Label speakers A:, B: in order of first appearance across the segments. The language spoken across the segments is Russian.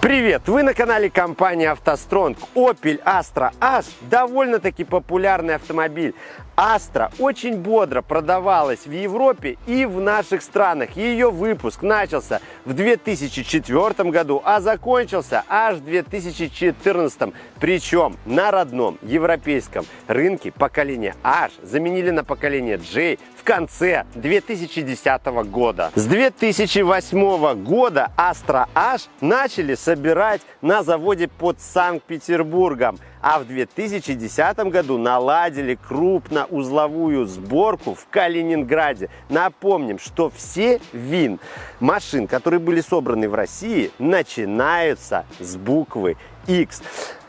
A: Привет! Вы на канале компании «АвтоСтронг». Opel Astra H довольно-таки популярный автомобиль. Astra очень бодро продавалась в Европе и в наших странах. Ее выпуск начался в 2004 году, а закончился аж в 2014. Причем на родном европейском рынке поколение H заменили на поколение J в конце 2010 года. С 2008 года Astra H начали собирать на заводе под Санкт-Петербургом а в 2010 году наладили крупноузловую сборку в Калининграде. Напомним, что все ВИН машин, которые были собраны в России, начинаются с буквы X.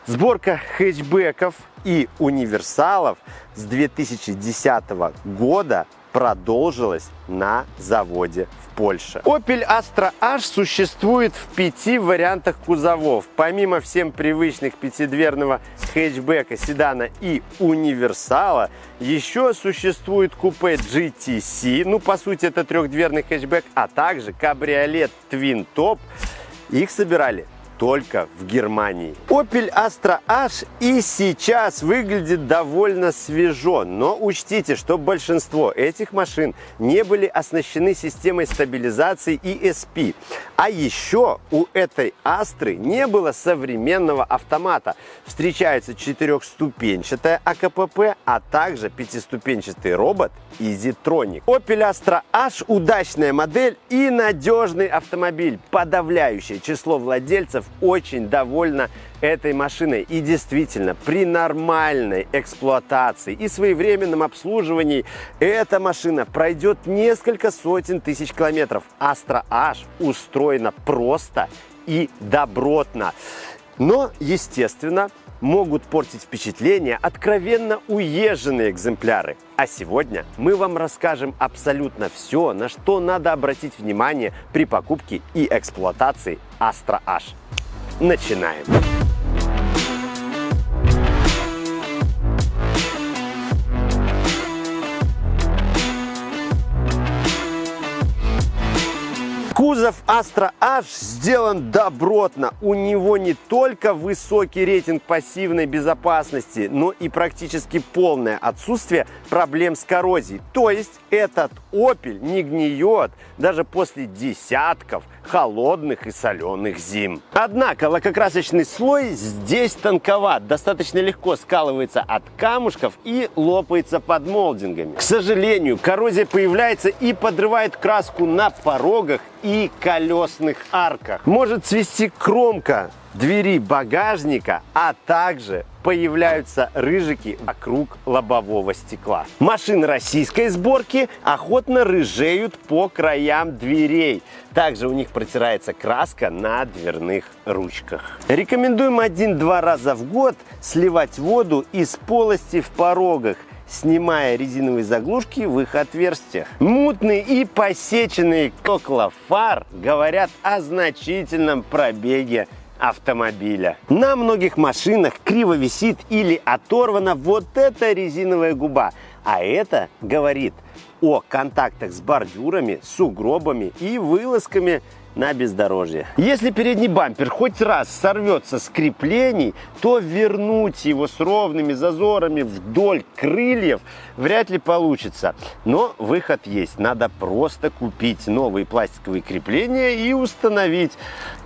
A: Сборка хэтчбеков и универсалов с 2010 года продолжилась на заводе в Польше. Opel Astra H существует в пяти вариантах кузовов. Помимо всем привычных пятидверного хэтчбека, седана и универсала, еще существует купе GTC, ну по сути это трехдверный хэтчбек, а также кабриолет Twin Top. Их собирали только в Германии. Opel Astra H и сейчас выглядит довольно свежо, но учтите, что большинство этих машин не были оснащены системой стабилизации ESP. А еще у этой Астры не было современного автомата. Встречается четырехступенчатая АКПП, а также пятиступенчатый робот EasyTronic. Opel Astra H удачная модель и надежный автомобиль. Подавляющее число владельцев очень довольна этой машиной. И действительно, при нормальной эксплуатации и своевременном обслуживании эта машина пройдет несколько сотен тысяч километров. Astra H устроена просто и добротно. Но, естественно, могут портить впечатление откровенно уезженные экземпляры. А сегодня мы вам расскажем абсолютно все, на что надо обратить внимание при покупке и эксплуатации Astra H. Начинаем! Кузов Astra H сделан добротно. У него не только высокий рейтинг пассивной безопасности, но и практически полное отсутствие проблем с коррозией. То есть этот Opel не гниет даже после десятков холодных и соленых зим. Однако лакокрасочный слой здесь тонковат, достаточно легко скалывается от камушков и лопается под молдингами. К сожалению, коррозия появляется и подрывает краску на порогах и колесных арках. Может свести кромка двери багажника, а также появляются рыжики вокруг лобового стекла. Машины российской сборки охотно рыжеют по краям дверей. Также у них протирается краска на дверных ручках. Рекомендуем один-два раза в год сливать воду из полости в порогах снимая резиновые заглушки в их отверстиях. Мутные и посеченные стекла фар говорят о значительном пробеге автомобиля. На многих машинах криво висит или оторвана вот эта резиновая губа, а это говорит о контактах с бордюрами, сугробами и вылазками на бездорожье. Если передний бампер хоть раз сорвется с креплений, то вернуть его с ровными зазорами вдоль крыльев вряд ли получится. Но выход есть. Надо просто купить новые пластиковые крепления и установить.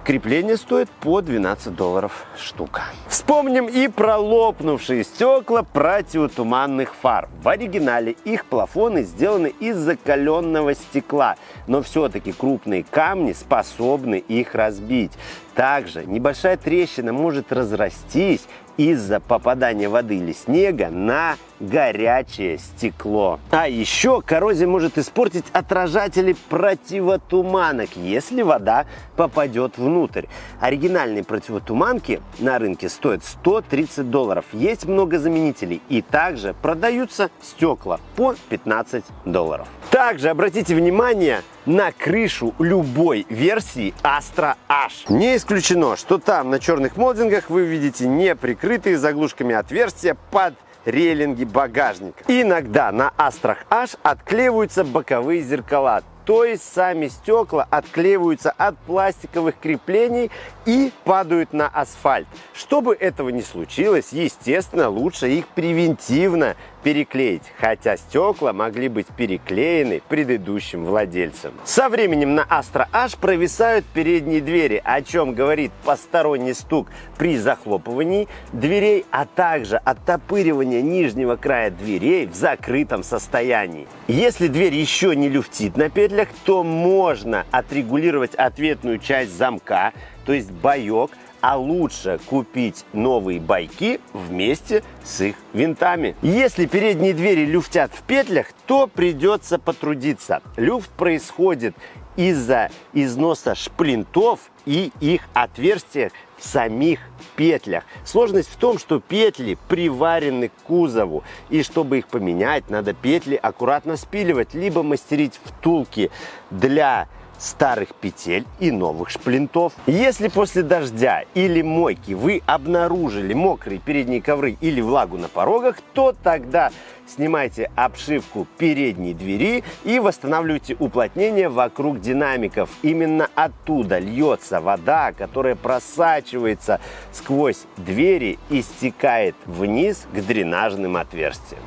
A: Крепление стоит по 12 долларов штука. Вспомним и про лопнувшие стекла противотуманных фар. В оригинале их плафоны сделаны из закаленного стекла, но все-таки крупные камни способны их разбить. Также небольшая трещина может разрастись из-за попадания воды или снега на горячее стекло. А еще коррозия может испортить отражатели противотуманок, если вода попадет внутрь. Оригинальные противотуманки на рынке стоят 130 долларов. Есть много заменителей и также продаются стекла по 15 долларов. Также обратите внимание на крышу любой версии Astra H. Не исключено, что там на черных молдингах вы видите не прикрытые заглушками отверстия под рейлинги багажника. Иногда на Астрах H отклеиваются боковые зеркала. то есть сами стекла отклеиваются от пластиковых креплений и падают на асфальт. Чтобы этого не случилось, естественно, лучше их превентивно переклеить, хотя стекла могли быть переклеены предыдущим владельцем. Со временем на Astra H провисают передние двери, о чем говорит посторонний стук при захлопывании дверей, а также оттопыривание нижнего края дверей в закрытом состоянии. Если дверь еще не люфтит на петлях, то можно отрегулировать ответную часть замка, то есть боек, а лучше купить новые байки вместе с их винтами. Если передние двери люфтят в петлях, то придется потрудиться. Люфт происходит из-за износа шплинтов и их отверстиях в самих петлях. Сложность в том, что петли приварены к кузову, и чтобы их поменять, надо петли аккуратно спиливать, либо мастерить втулки для старых петель и новых шплинтов. Если после дождя или мойки вы обнаружили мокрые передние ковры или влагу на порогах, то тогда снимайте обшивку передней двери и восстанавливайте уплотнение вокруг динамиков. Именно оттуда льется вода, которая просачивается сквозь двери и стекает вниз к дренажным отверстиям.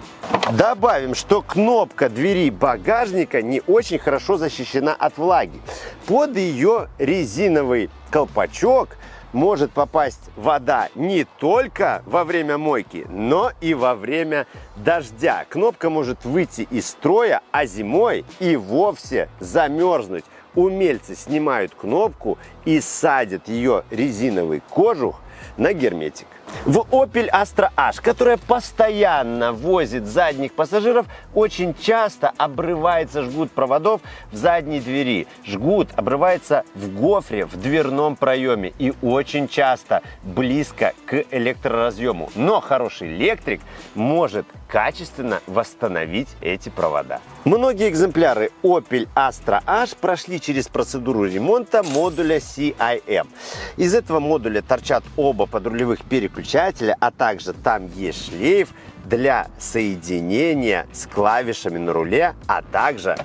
A: Добавим, что кнопка двери багажника не очень хорошо защищена от влаги. Под ее резиновый колпачок может попасть вода не только во время мойки, но и во время дождя. Кнопка может выйти из строя, а зимой и вовсе замерзнуть. Умельцы снимают кнопку и садят ее резиновый кожух на герметик. В Opel Astra H, которая постоянно возит задних пассажиров, очень часто обрывается жгут проводов в задней двери. Жгут обрывается в гофре в дверном проеме и очень часто близко к электроразъему. Но хороший электрик может качественно восстановить эти провода. Многие экземпляры Opel Astra H прошли через процедуру ремонта модуля CIM. Из этого модуля торчат оба подрулевых переключателя, а также там есть шлейф для соединения с клавишами на руле, а также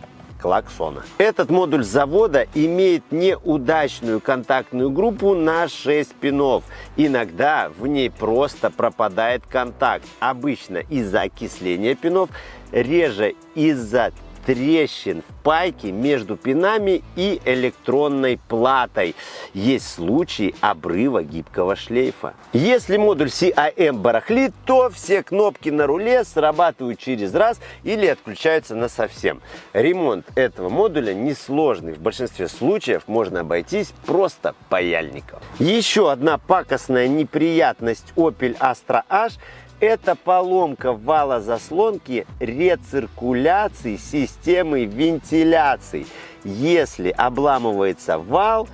A: клаксона. Этот модуль завода имеет неудачную контактную группу на 6 пинов. Иногда в ней просто пропадает контакт. Обычно из-за окисления пинов, реже из-за трещин в пайке между пинами и электронной платой. Есть случаи обрыва гибкого шлейфа. Если модуль CIM барахлит, то все кнопки на руле срабатывают через раз или отключаются на совсем. Ремонт этого модуля несложный. В большинстве случаев можно обойтись просто паяльником. Еще одна пакостная неприятность Opel Astra H это поломка вала заслонки рециркуляции системы вентиляции. Если обламывается вал,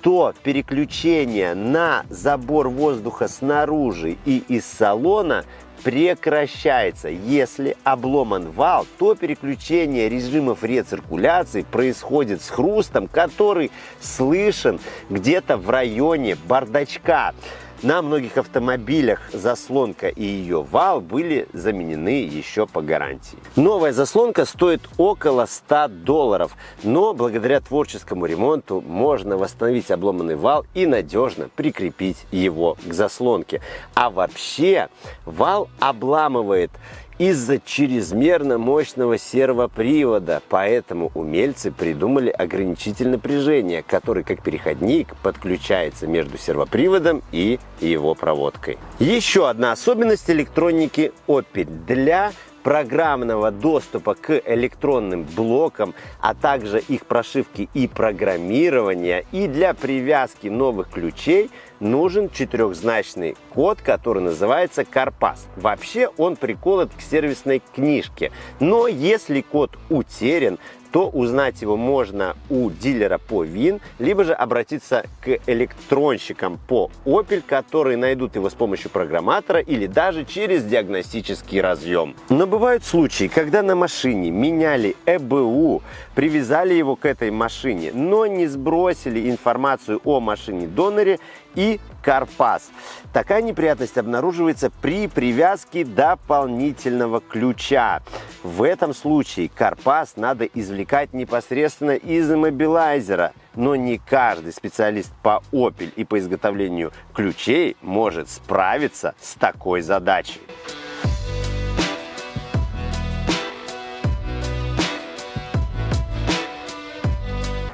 A: то переключение на забор воздуха снаружи и из салона прекращается. Если обломан вал, то переключение режимов рециркуляции происходит с хрустом, который слышен где-то в районе бардачка. На многих автомобилях заслонка и ее вал были заменены еще по гарантии. Новая заслонка стоит около 100 долларов, но благодаря творческому ремонту можно восстановить обломанный вал и надежно прикрепить его к заслонке. А вообще вал обламывает из-за чрезмерно мощного сервопривода. Поэтому умельцы придумали ограничитель напряжения, который как переходник подключается между сервоприводом и его проводкой. Еще одна особенность электроники Opel. Для программного доступа к электронным блокам, а также их прошивки и программирования. И для привязки новых ключей нужен четырехзначный код, который называется Карпас. Вообще он приколот к сервисной книжке. Но если код утерян, то узнать его можно у дилера по ВИН, либо же обратиться к электронщикам по Opel, которые найдут его с помощью программатора или даже через диагностический разъем. Но бывают случаи, когда на машине меняли ЭБУ, привязали его к этой машине, но не сбросили информацию о машине-доноре и карпас. Такая неприятность обнаруживается при привязке дополнительного ключа. В этом случае карпас надо извлекать непосредственно из иммобилайзера. Но не каждый специалист по Opel и по изготовлению ключей может справиться с такой задачей.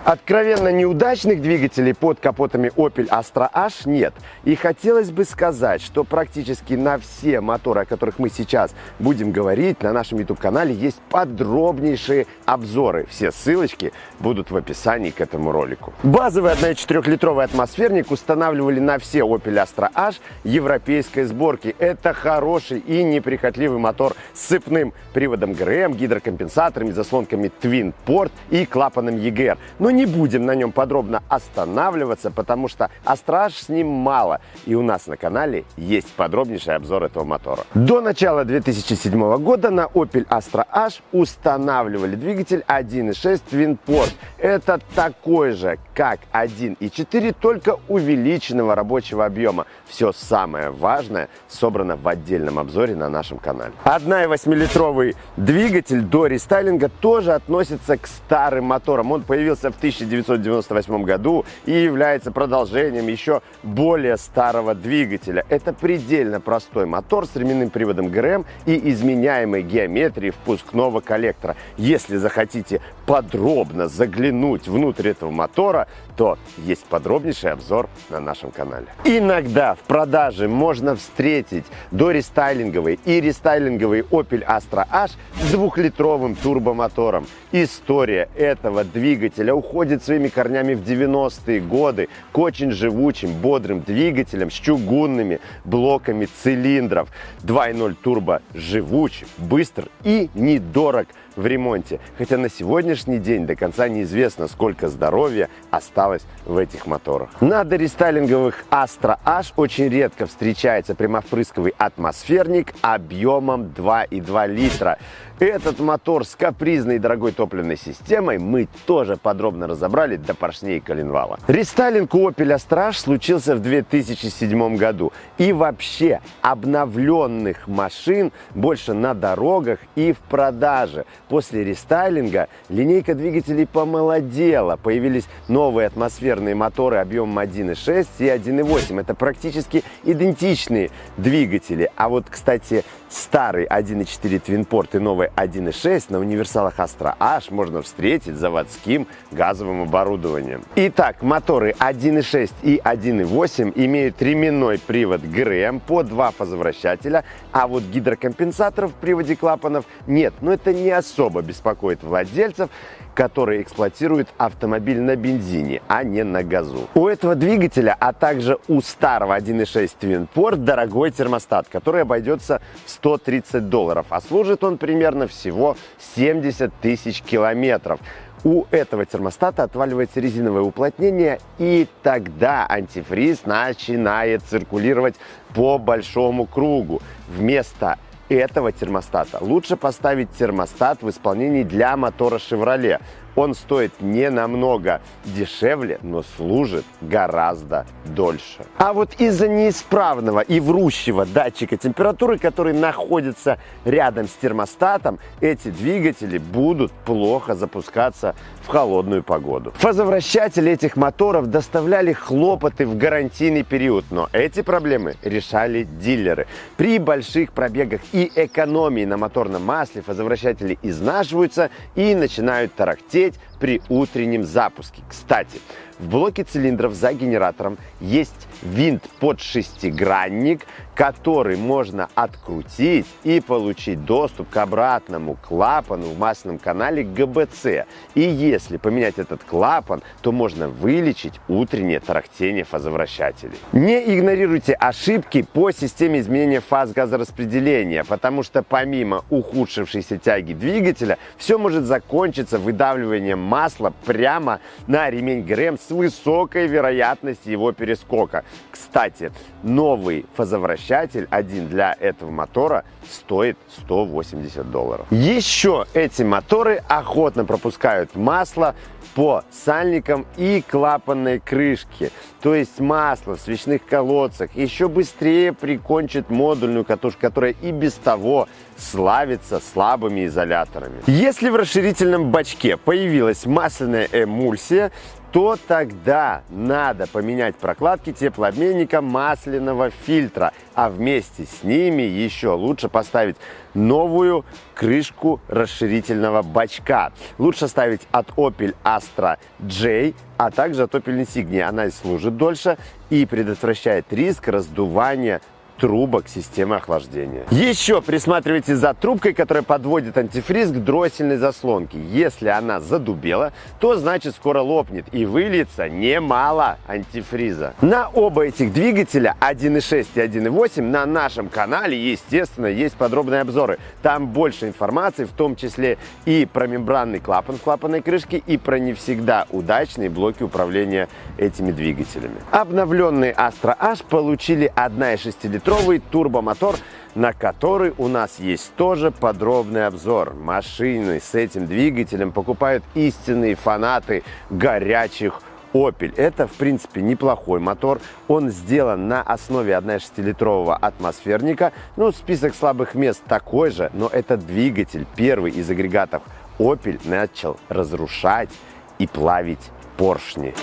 A: Откровенно неудачных двигателей под капотами Opel Astra H нет. И хотелось бы сказать, что практически на все моторы, о которых мы сейчас будем говорить, на нашем YouTube-канале есть подробнейшие обзоры. Все ссылочки будут в описании к этому ролику. Базовый 1,4-литровый атмосферник устанавливали на все Opel Astra H европейской сборки. Это хороший и неприхотливый мотор с цепным приводом ГРМ, гидрокомпенсаторами, заслонками Twin Port и клапаном EGR. Но не будем на нем подробно останавливаться, потому что астраж с ним мало. И у нас на канале есть подробнейший обзор этого мотора. До начала 2007 года на Opel Astra H устанавливали двигатель 1.6 Twin Port. Это такой же, как 1.4, только увеличенного рабочего объема. Все самое важное собрано в отдельном обзоре на нашем канале. 1.8-литровый двигатель до рестайлинга тоже относится к старым моторам. Он появился в 1998 году и является продолжением еще более старого двигателя. Это предельно простой мотор с ременным приводом ГРМ и изменяемой геометрией впускного коллектора. Если захотите подробно заглянуть внутрь этого мотора, то есть подробнейший обзор на нашем канале. Иногда в продаже можно встретить дорестайлинговый и рестайлинговый Opel Astra H с двухлитровым турбомотором. История этого двигателя уходит своими корнями в 90-е годы к очень живучим, бодрым двигателям с чугунными блоками цилиндров. 2.0 турбо живуч, быстр и недорог в ремонте. Хотя на сегодняшний день до конца неизвестно, сколько здоровья осталось в этих моторах. На дорестайлинговых Astra H очень редко встречается прямовпрысковый атмосферник объемом 2,2 литра. Этот мотор с капризной дорогой топливной системой мы тоже подробно разобрали до поршней коленвала. Рестайлинг у Opel Astra случился в 2007 году. И вообще обновленных машин больше на дорогах и в продаже. После рестайлинга линейка двигателей помолодела. Появились новые атмосферные моторы объемом 1.6 и 1.8. Это практически идентичные двигатели. А вот, кстати, старый 1.4 Twinport и новый 1.6 на универсалах Astra H можно встретить заводским газовым оборудованием. Итак, моторы 1.6 и 1.8 имеют ременной привод ГРМ по два фазовращателя, а вот гидрокомпенсаторов в приводе клапанов нет. Но это не особо беспокоит владельцев, которые эксплуатируют автомобиль на бензине, а не на газу. У этого двигателя, а также у старого 1.6 Twin Port дорогой термостат, который обойдется в 130 долларов, а служит он примерно всего 70 тысяч километров. У этого термостата отваливается резиновое уплотнение, и тогда антифриз начинает циркулировать по большому кругу. Вместо этого термостата. Лучше поставить термостат в исполнении для мотора Chevrolet. Он стоит не намного дешевле, но служит гораздо дольше. А вот из-за неисправного и врущего датчика температуры, который находится рядом с термостатом, эти двигатели будут плохо запускаться в холодную погоду. Фазовращатели этих моторов доставляли хлопоты в гарантийный период, но эти проблемы решали дилеры. При больших пробегах и экономии на моторном масле фазовращатели изнашиваются и начинают тарахтеть лететь при утреннем запуске. Кстати, в блоке цилиндров за генератором есть винт под шестигранник, который можно открутить и получить доступ к обратному клапану в масляном канале ГБЦ. И если поменять этот клапан, то можно вылечить утреннее тарахтение фазовращателей. Не игнорируйте ошибки по системе изменения фаз газораспределения, потому что помимо ухудшившейся тяги двигателя, все может закончиться выдавливанием масла прямо на ремень ГРМ с высокой вероятностью его перескока. Кстати, новый фазовращатель один для этого мотора стоит 180 долларов. Еще эти моторы охотно пропускают масло по сальникам и клапанной крышке. То есть масло в свечных колодцах еще быстрее прикончит модульную катушку, которая и без того славится слабыми изоляторами. Если в расширительном бачке появилась масляная эмульсия, то тогда надо поменять прокладки теплообменника масляного фильтра, а вместе с ними еще лучше поставить новую крышку расширительного бачка. Лучше ставить от Opel Astra J, а также от Opel Insignia. Она служит дольше и предотвращает риск раздувания трубок системы охлаждения. Еще присматривайте за трубкой, которая подводит антифриз к дроссельной заслонке. Если она задубела, то значит скоро лопнет и выльется немало антифриза. На оба этих двигателя 1.6 и 1.8 на нашем канале, естественно, есть подробные обзоры. Там больше информации, в том числе и про мембранный клапан клапанной крышке, и про не всегда удачные блоки управления этими двигателями. Обновленные Astra H получили 1,6 литровый литровый турбомотор, на который у нас есть тоже подробный обзор. Машины с этим двигателем покупают истинные фанаты горячих Opel. Это, в принципе, неплохой мотор. Он сделан на основе 1,6-литрового атмосферника. Ну, список слабых мест такой же, но этот двигатель, первый из агрегатов Opel, начал разрушать и плавить поршни.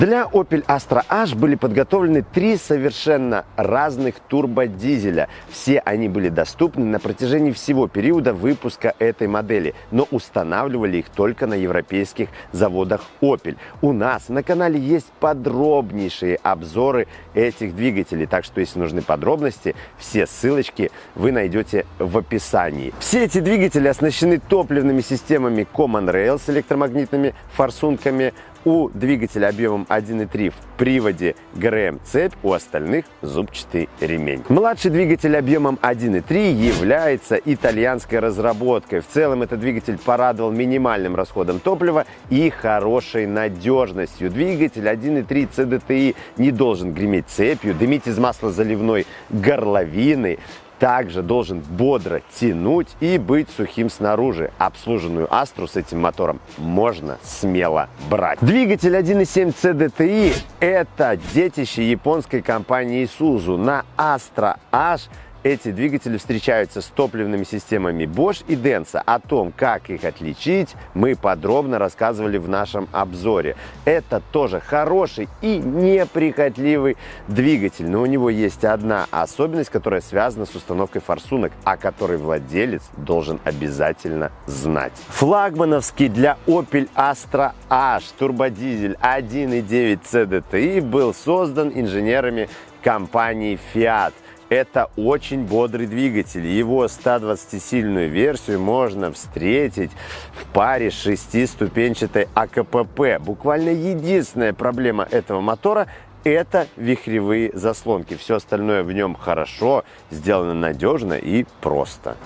A: Для Opel Astra H были подготовлены три совершенно разных турбодизеля. Все они были доступны на протяжении всего периода выпуска этой модели, но устанавливали их только на европейских заводах Opel. У нас на канале есть подробнейшие обзоры этих двигателей, так что если нужны подробности, все ссылочки вы найдете в описании. Все эти двигатели оснащены топливными системами Common Rail с электромагнитными форсунками, у двигателя объемом 1.3 в приводе ГРМ-цепь, у остальных зубчатый ремень. Младший двигатель объемом 1.3 является итальянской разработкой. В целом этот двигатель порадовал минимальным расходом топлива и хорошей надежностью. Двигатель 1.3 CDTI не должен греметь цепью, дымить из масла заливной горловины, также должен бодро тянуть и быть сухим снаружи. Обслуженную Астру с этим мотором можно смело брать. Двигатель 1.7 CDTI – это детище японской компании Isuzu. На Astra H эти двигатели встречаются с топливными системами Bosch и Denso. О том, как их отличить, мы подробно рассказывали в нашем обзоре. Это тоже хороший и неприхотливый двигатель, но у него есть одна особенность, которая связана с установкой форсунок, о которой владелец должен обязательно знать. Флагмановский для Opel Astra H турбодизель 1.9 CDTI был создан инженерами компании Fiat – это очень бодрый двигатель. Его 120-сильную версию можно встретить в паре шестиступенчатой АКПП. Буквально единственная проблема этого мотора это вихревые заслонки. Все остальное в нем хорошо, сделано надежно и просто.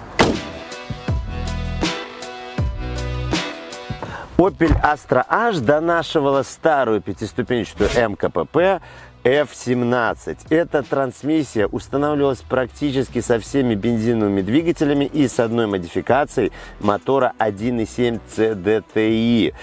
A: Opel Astra H донашивала старую пятиступенчатую МКПП F17. Эта трансмиссия устанавливалась практически со всеми бензиновыми двигателями и с одной модификацией мотора 1.7 CDTI.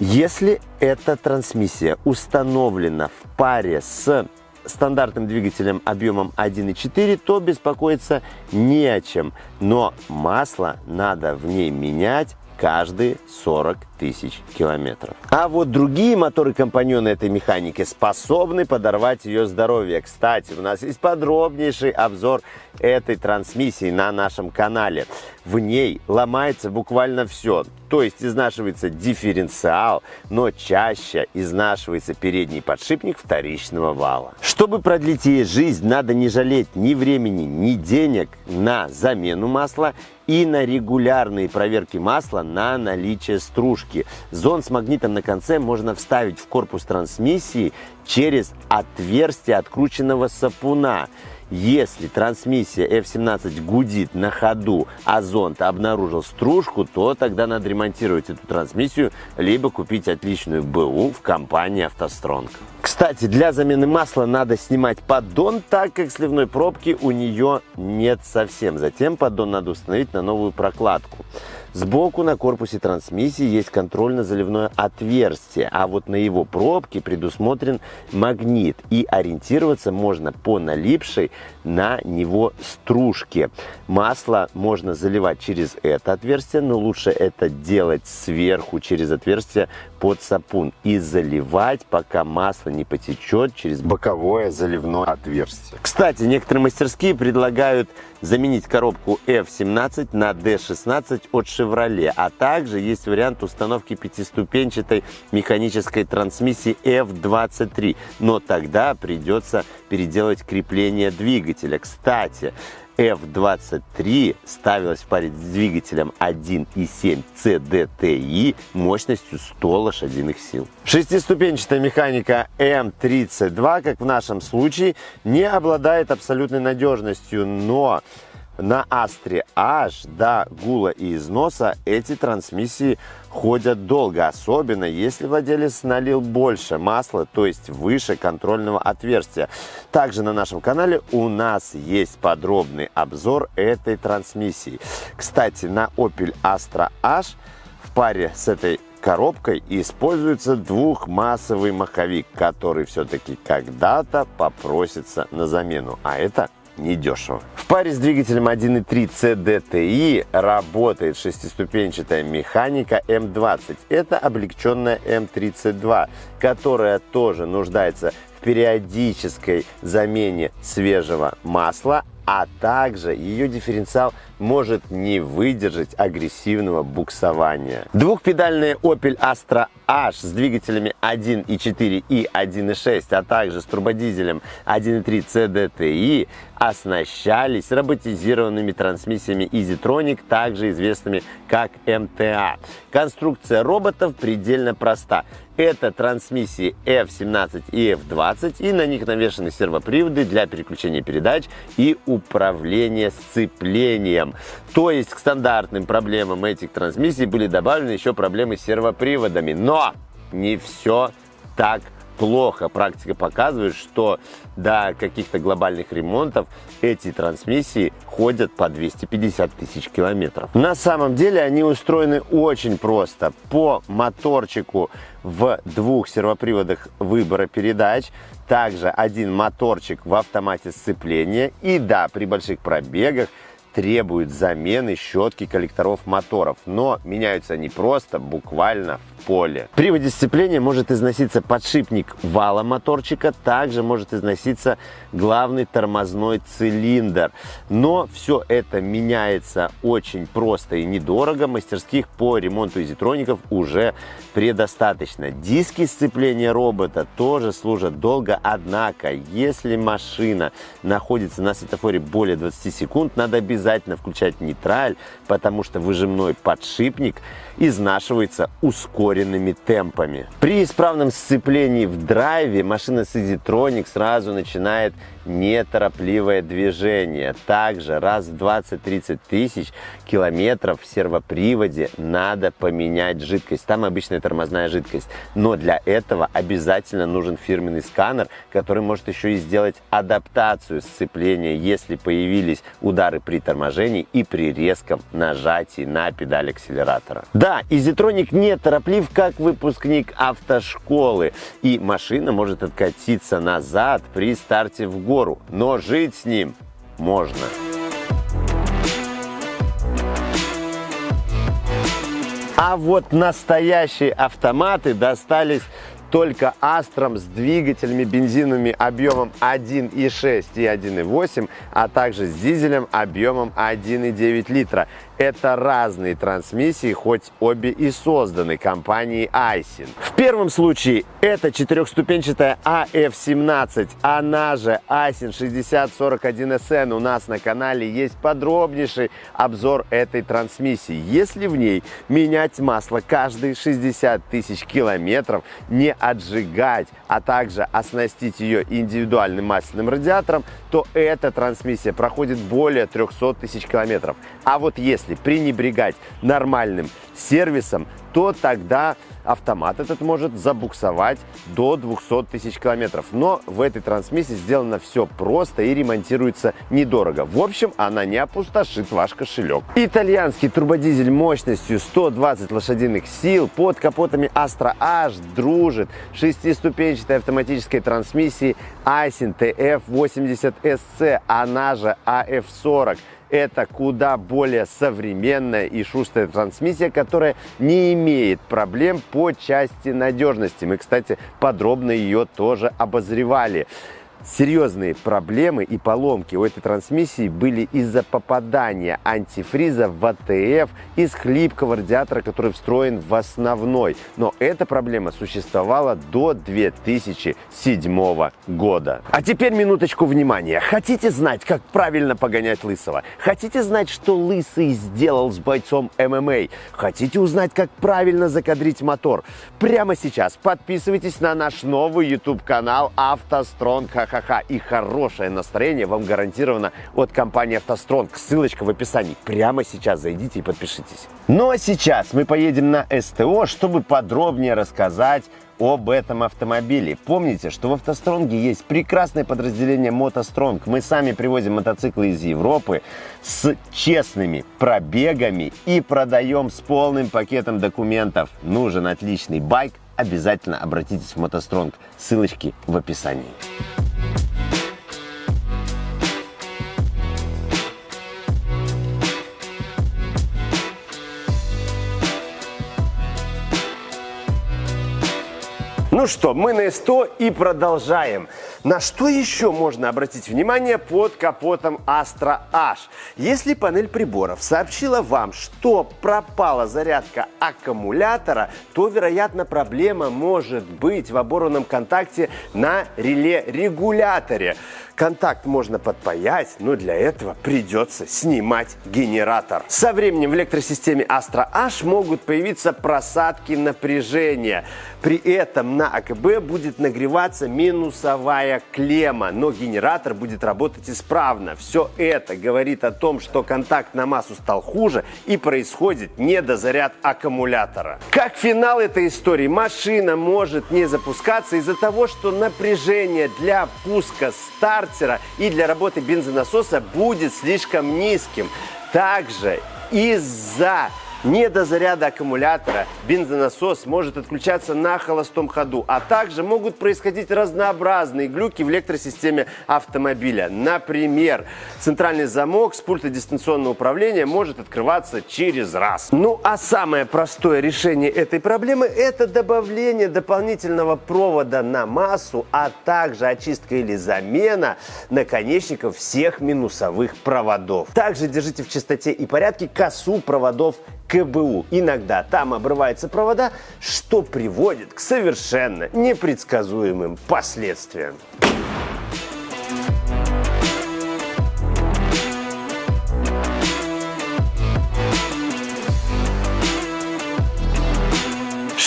A: Если эта трансмиссия установлена в паре с стандартным двигателем объемом 1.4, то беспокоиться не о чем. Но масло надо в ней менять каждые 40 тысяч километров. А вот другие моторы-компаньоны этой механики способны подорвать ее здоровье. Кстати, у нас есть подробнейший обзор этой трансмиссии на нашем канале. В ней ломается буквально все. То есть изнашивается дифференциал, но чаще изнашивается передний подшипник вторичного вала. Чтобы продлить ей жизнь, надо не жалеть ни времени, ни денег на замену масла и на регулярные проверки масла на наличие стружки. Зон с магнитом на конце можно вставить в корпус трансмиссии через отверстие открученного сапуна. Если трансмиссия F17 гудит на ходу, а зонд обнаружил стружку, то тогда надо ремонтировать эту трансмиссию, либо купить отличную БУ в компании «АвтоСтронг». Кстати, для замены масла надо снимать поддон, так как сливной пробки у нее нет совсем. Затем поддон надо установить на новую прокладку. Сбоку на корпусе трансмиссии есть контрольно-заливное отверстие, а вот на его пробке предусмотрен магнит. И ориентироваться можно по налипшей на него стружке. Масло можно заливать через это отверстие, но лучше это делать сверху через отверстие под сапун и заливать, пока масло не потечет через боковое заливное отверстие. Кстати, некоторые мастерские предлагают заменить коробку F17 на D16 от Chevrolet, а также есть вариант установки пятиступенчатой механической трансмиссии F23, но тогда придется переделать крепление двигателя. Кстати, F-23 ставилась в паре с двигателем 1.7 CDTI мощностью 100 лошадиных сил. Шестиступенчатая механика M32, как в нашем случае, не обладает абсолютной надежностью, но на Астре H до гула и износа эти трансмиссии ходят долго, особенно если владелец налил больше масла, то есть выше контрольного отверстия. Также на нашем канале у нас есть подробный обзор этой трансмиссии. Кстати, на Opel Astra H в паре с этой коробкой используется двухмассовый маховик, который все-таки когда-то попросится на замену. А это недешево. В паре с двигателем 1.3 CDTI работает шестиступенчатая механика М20. Это облегченная М32, которая тоже нуждается в периодической замене свежего масла, а также ее дифференциал может не выдержать агрессивного буксования. Двухпедальная Opel Astra H с двигателями 1.4 и 1.6, а также с турбодизелем 1.3 CDTI оснащались роботизированными трансмиссиями EasyTronic, также известными как MTA. Конструкция роботов предельно проста. Это трансмиссии F17 и F20, и на них навешаны сервоприводы для переключения передач и управления сцеплением. То есть к стандартным проблемам этих трансмиссий были добавлены еще проблемы с сервоприводами. Но не все так плохо. Практика показывает, что до каких-то глобальных ремонтов эти трансмиссии ходят по 250 тысяч километров. На самом деле они устроены очень просто. По моторчику в двух сервоприводах выбора передач, также один моторчик в автомате сцепления и да, при больших пробегах требует замены щетки коллекторов моторов, но меняются они просто буквально в поле. При приводе сцепления может износиться подшипник вала моторчика, также может износиться главный тормозной цилиндр. Но все это меняется очень просто и недорого. Мастерских по ремонту изитроников уже предостаточно. Диски сцепления робота тоже служат долго, однако, если машина находится на светофоре более 20 секунд, надо обязательно включать нейтраль, потому что выжимной подшипник изнашивается ускоренными темпами. При исправном сцеплении в драйве машина с EasyTronic сразу начинает неторопливое движение. Также раз в 20-30 тысяч километров в сервоприводе надо поменять жидкость. Там обычная тормозная жидкость. Но для этого обязательно нужен фирменный сканер, который может еще и сделать адаптацию сцепления, если появились удары при торможении и при резком нажатии на педаль акселератора. Да, EasyTronic не тороплив, как выпускник автошколы, и машина может откатиться назад при старте в гору гору, но жить с ним можно. А вот настоящие автоматы достались только Астром с двигателями бензиновыми объемом 1,6 и 1,8, а также с дизелем объемом 1,9 литра. Это разные трансмиссии, хоть обе и созданы компанией Айсин. В первом случае это четырехступенчатая AF17, она же Айсин 6041SN. У нас на канале есть подробнейший обзор этой трансмиссии. Если в ней менять масло каждые 60 тысяч километров, не отжигать, а также оснастить ее индивидуальным масляным радиатором, то эта трансмиссия проходит более 300 тысяч километров. А вот если пренебрегать нормальным сервисом, то тогда автомат этот может забуксовать до 200 тысяч километров. Но в этой трансмиссии сделано все просто и ремонтируется недорого. В общем, она не опустошит ваш кошелек. Итальянский турбодизель мощностью 120 лошадиных сил под капотами Astra H дружит шестиступенчатой автоматической трансмиссией Aisin TF80SC, она же AF40 это куда более современная и шустрая трансмиссия, которая не имеет проблем по части надежности. Мы, кстати, подробно ее тоже обозревали серьезные проблемы и поломки у этой трансмиссии были из-за попадания антифриза в АТФ из хлипкого радиатора, который встроен в основной. Но эта проблема существовала до 2007 года. А теперь минуточку внимания. Хотите знать, как правильно погонять Лысого? Хотите знать, что Лысый сделал с бойцом ММА? Хотите узнать, как правильно закадрить мотор? Прямо сейчас подписывайтесь на наш новый YouTube-канал «АвтоСтронг ха-ха-ха и хорошее настроение вам гарантировано от компании «АвтоСтронг». Ссылочка в описании. Прямо сейчас зайдите и подпишитесь. Ну а сейчас мы поедем на СТО, чтобы подробнее рассказать об этом автомобиле. Помните, что в «АвтоСтронге» есть прекрасное подразделение «МотоСтронг». Мы сами привозим мотоциклы из Европы с честными пробегами и продаем с полным пакетом документов. Нужен отличный байк? Обязательно обратитесь в «МотоСтронг». Ссылочки в описании. Ну что, мы на СТО и продолжаем. На что еще можно обратить внимание под капотом Astra H? Если панель приборов сообщила вам, что пропала зарядка аккумулятора, то, вероятно, проблема может быть в оборванном контакте на реле-регуляторе. Контакт можно подпаять, но для этого придется снимать генератор. Со временем в электросистеме Astra H могут появиться просадки напряжения. При этом на АКБ будет нагреваться минусовая клемма, но генератор будет работать исправно. Все это говорит о том, что контакт на массу стал хуже и происходит недозаряд аккумулятора. Как финал этой истории, машина может не запускаться из-за того, что напряжение для пуска стартера и для работы бензонасоса будет слишком низким. Также из-за не до заряда аккумулятора бензонасос может отключаться на холостом ходу, а также могут происходить разнообразные глюки в электросистеме автомобиля. Например, центральный замок с пульта дистанционного управления может открываться через раз. Ну а самое простое решение этой проблемы это добавление дополнительного провода на массу, а также очистка или замена наконечников всех минусовых проводов. Также держите в чистоте и порядке косу проводов КБУ. Иногда там обрываются провода, что приводит к совершенно непредсказуемым последствиям.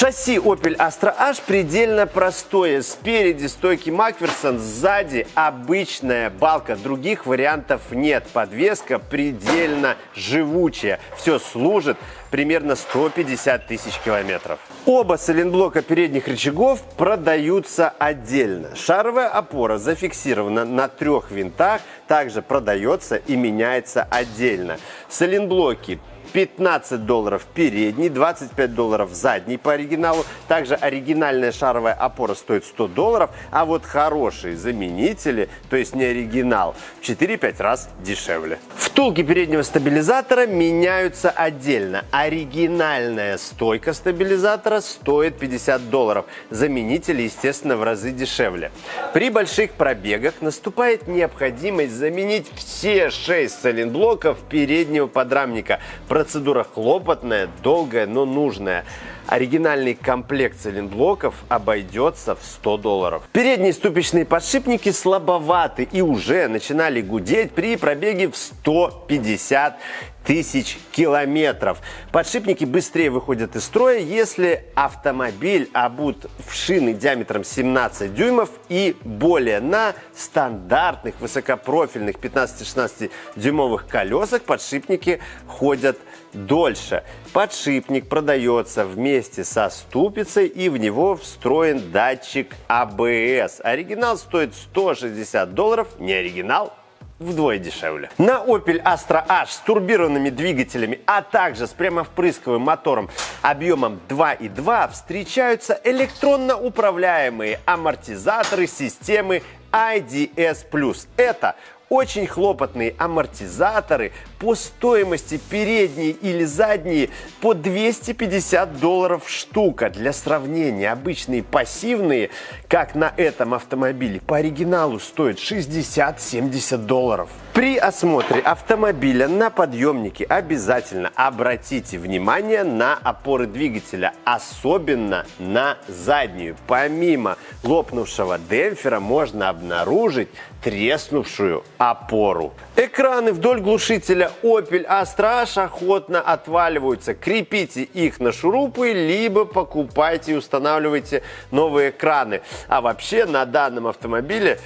A: Шасси Opel Astra H предельно простое. Спереди стойки Макферсон, сзади обычная балка. Других вариантов нет. Подвеска предельно живучая. Все служит примерно 150 тысяч километров. Оба сайлентблока передних рычагов продаются отдельно. Шаровая опора зафиксирована на трех винтах, также продается и меняется отдельно. Сайлентблоки 15 долларов передний, 25 долларов задний по оригиналу. Также оригинальная шаровая опора стоит 100 долларов, а вот хорошие заменители, то есть не оригинал, в 4-5 раз дешевле. Втулки переднего стабилизатора меняются отдельно. Оригинальная стойка стабилизатора стоит 50 долларов. Заменители, естественно, в разы дешевле. При больших пробегах наступает необходимость заменить все 6 сайлентблоков переднего подрамника. Процедура хлопотная, долгая, но нужная. Оригинальный комплект цилинблоков обойдется в 100 долларов. Передние ступичные подшипники слабоваты и уже начинали гудеть при пробеге в 150 тысяч километров. Подшипники быстрее выходят из строя, если автомобиль обут в шины диаметром 17 дюймов и более. На стандартных высокопрофильных 15-16 дюймовых колесах подшипники ходят дольше. Подшипник продается вместе со ступицей и в него встроен датчик ABS. А оригинал стоит 160 долларов, не оригинал вдвое дешевле. На Opel Astra H с турбированными двигателями, а также с прямовпрысковым мотором объемом 2.2 встречаются электронно управляемые амортизаторы системы IDS+. Это очень хлопотные амортизаторы по стоимости передние или задние по 250 долларов штука. Для сравнения, обычные пассивные, как на этом автомобиле, по оригиналу стоят 60-70 долларов. При осмотре автомобиля на подъемнике обязательно обратите внимание на опоры двигателя, особенно на заднюю. Помимо лопнувшего демпфера можно обнаружить треснувшую опору. Экраны вдоль глушителя Opel Astra охотно отваливаются. Крепите их на шурупы, либо покупайте и устанавливайте новые экраны. А вообще на данном автомобиле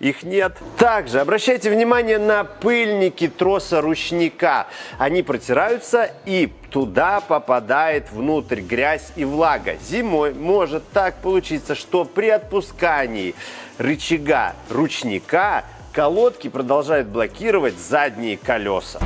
A: их нет. Также обращайте внимание на пыльники троса ручника. Они протираются и туда попадает внутрь грязь и влага. Зимой может так получиться, что при отпускании рычага ручника колодки продолжают блокировать задние колеса.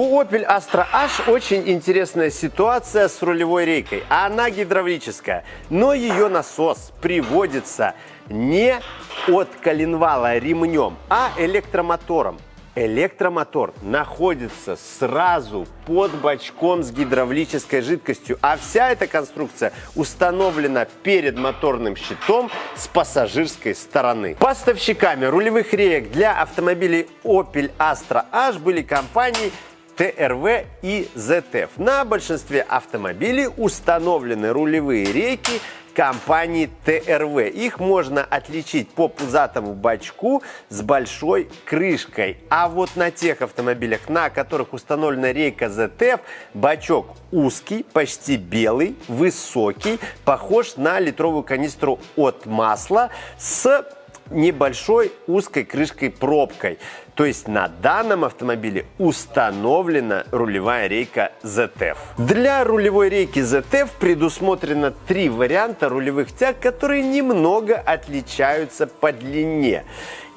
A: У Opel Astra H очень интересная ситуация с рулевой рейкой. Она гидравлическая, но ее насос приводится не от коленвала ремнем, а электромотором. Электромотор находится сразу под бачком с гидравлической жидкостью, а вся эта конструкция установлена перед моторным щитом с пассажирской стороны. Поставщиками рулевых реек для автомобилей Opel Astra H были компании ТРВ и ZF. На большинстве автомобилей установлены рулевые рейки компании ТРВ. Их можно отличить по пузатому бачку с большой крышкой. А вот на тех автомобилях, на которых установлена рейка ZF, бачок узкий, почти белый, высокий, похож на литровую канистру от масла с небольшой узкой крышкой-пробкой. То есть на данном автомобиле установлена рулевая рейка ZF. Для рулевой рейки ZF предусмотрено три варианта рулевых тяг, которые немного отличаются по длине.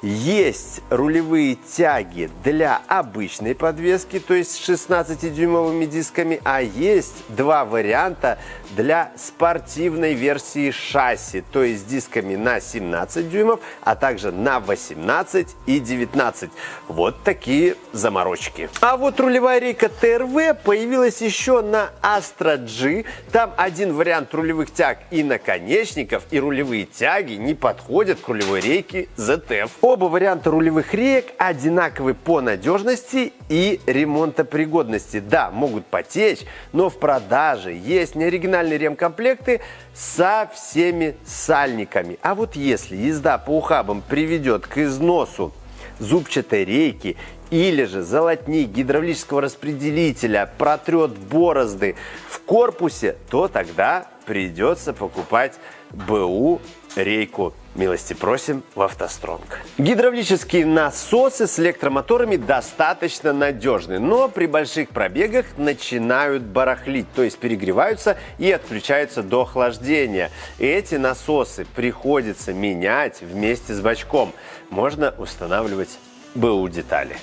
A: Есть рулевые тяги для обычной подвески, то есть с 16-дюймовыми дисками, а есть два варианта для спортивной версии шасси, то есть дисками на 17 дюймов, а также на 18 и 19. Вот такие заморочки. А вот рулевая рейка ТРВ появилась еще на Astra G. Там один вариант рулевых тяг и наконечников, и рулевые тяги не подходят к рулевой рейке ZF. Оба варианта рулевых реек одинаковы по надежности и ремонтопригодности. Да, могут потечь, но в продаже есть неоригинальные ремкомплекты со всеми сальниками. А вот если езда по ухабам приведет к износу зубчатой рейки или же золотник гидравлического распределителя протрет борозды в корпусе, то тогда придется покупать БУ рейку. Милости просим в автостронг. Гидравлические насосы с электромоторами достаточно надежны, но при больших пробегах начинают барахлить, то есть перегреваются и отключаются до охлаждения. Эти насосы приходится менять вместе с бачком. Можно устанавливать БУ детали.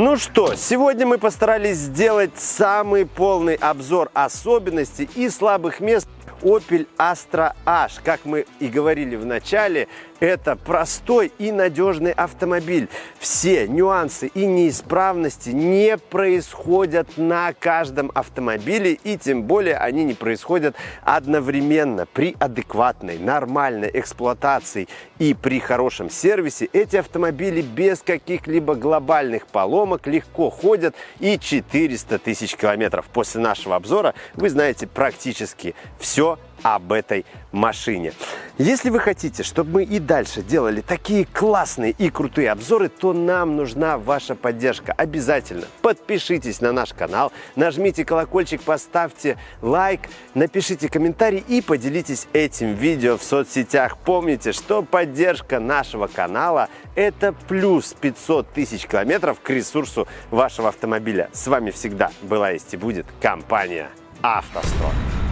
A: Ну что, сегодня мы постарались сделать самый полный обзор особенностей и слабых мест Opel Astra H. Как мы и говорили в начале, это простой и надежный автомобиль. Все нюансы и неисправности не происходят на каждом автомобиле, и тем более они не происходят одновременно. При адекватной, нормальной эксплуатации и при хорошем сервисе эти автомобили без каких-либо глобальных поломок легко ходят и 400 тысяч километров. После нашего обзора вы знаете практически все об этой машине. Если вы хотите, чтобы мы и дальше делали такие классные и крутые обзоры, то нам нужна ваша поддержка. Обязательно подпишитесь на наш канал, нажмите колокольчик, поставьте лайк, напишите комментарий и поделитесь этим видео в соцсетях. Помните, что поддержка нашего канала – это плюс 500 тысяч километров к ресурсу вашего автомобиля. С вами всегда была есть и будет компания «АвтоСтор».